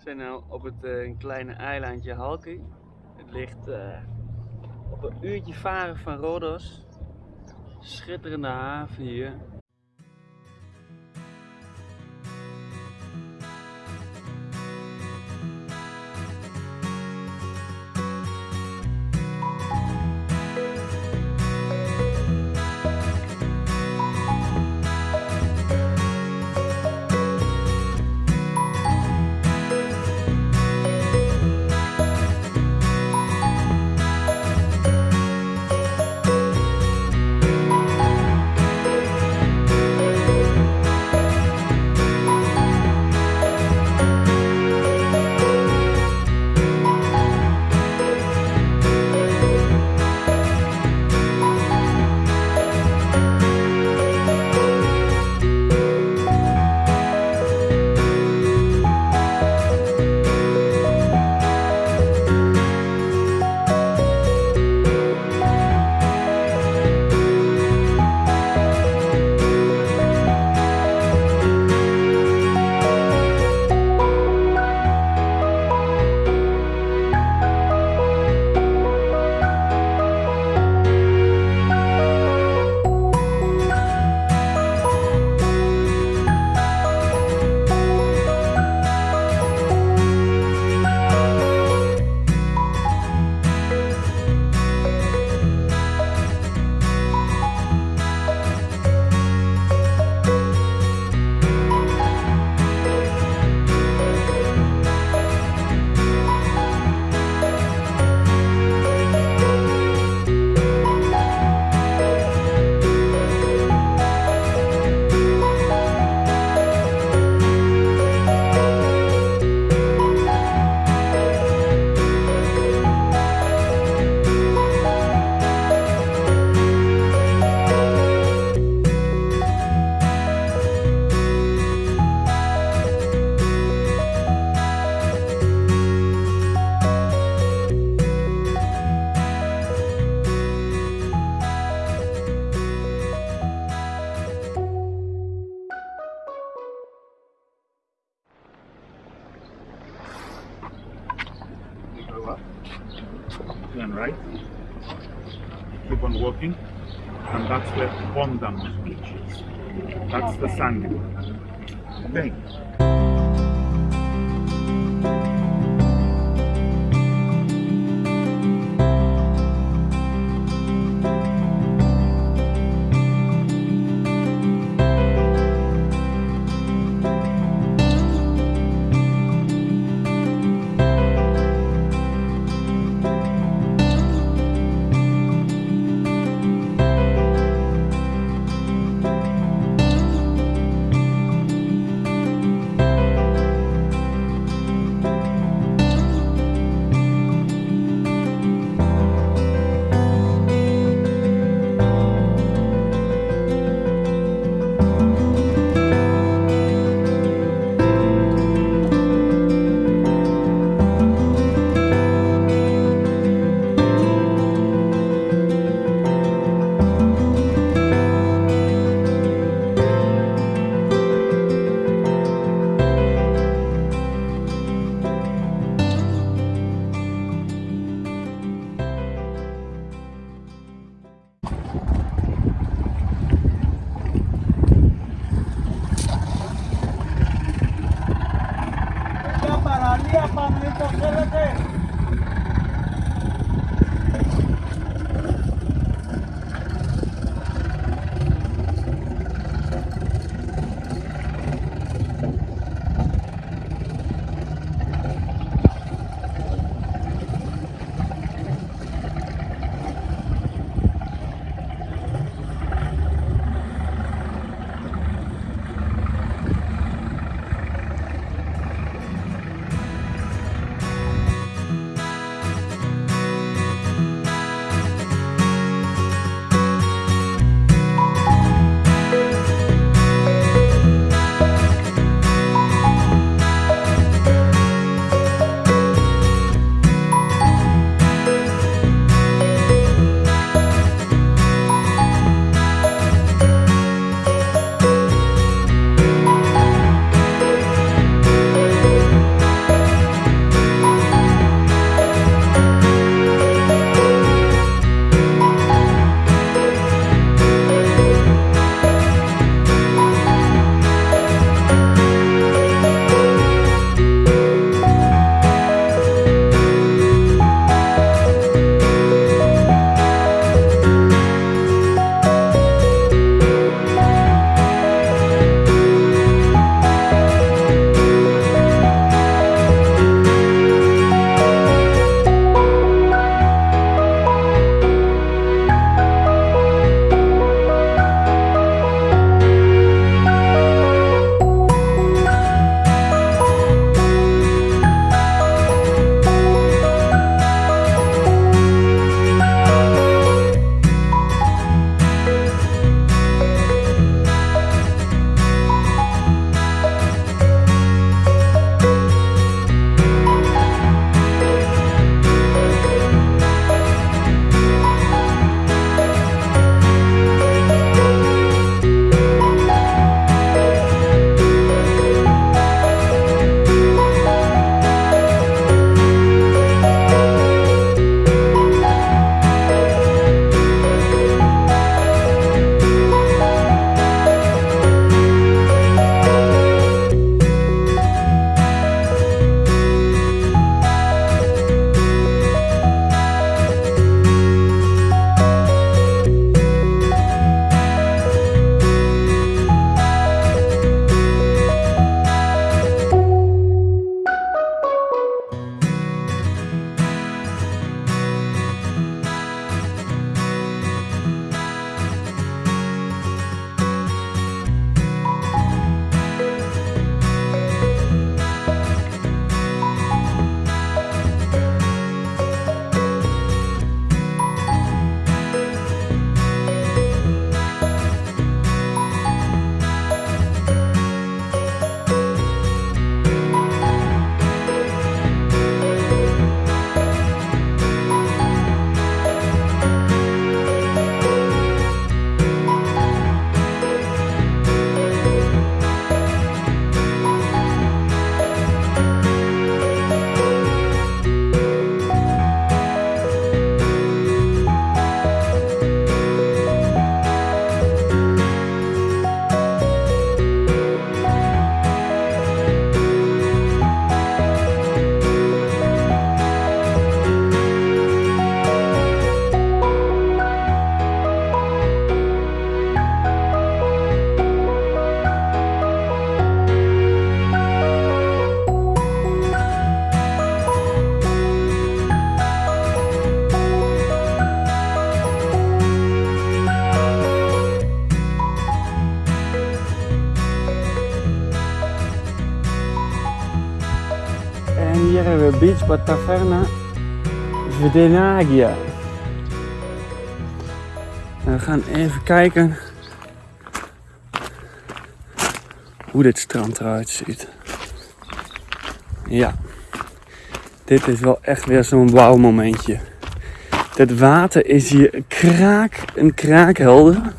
We zijn nu op het eh, kleine eilandje Halki. Het ligt eh, op een uurtje varen van Rodos. Schitterende haven hier. Keep on walking, and that's where Bondamos Beach is. That's the sandy one. Okay. Hebben we Beach bij Taverna Vedenagia. En we gaan even kijken hoe dit strand eruit ziet. Ja, dit is wel echt weer zo'n wauw momentje. Het water is hier kraak, een kraakhelder.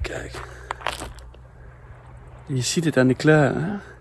Kijk. Je ziet het aan de kleur. Hè?